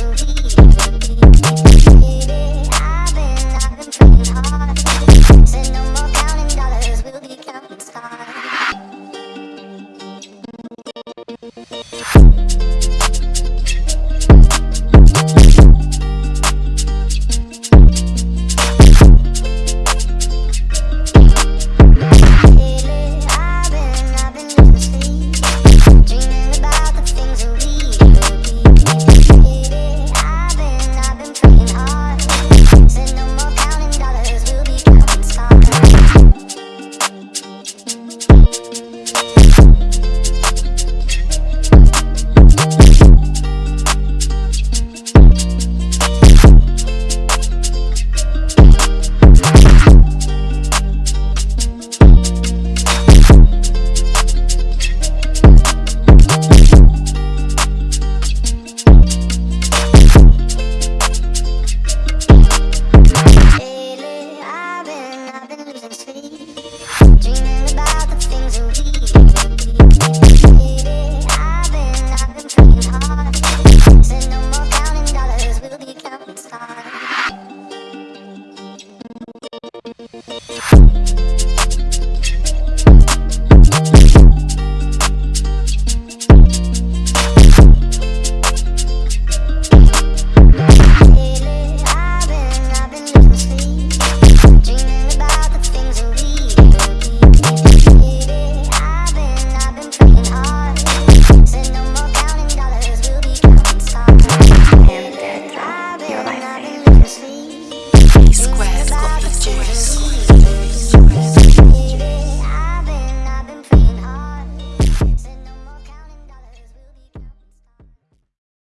Oh, oh, oh, oh, oh, square.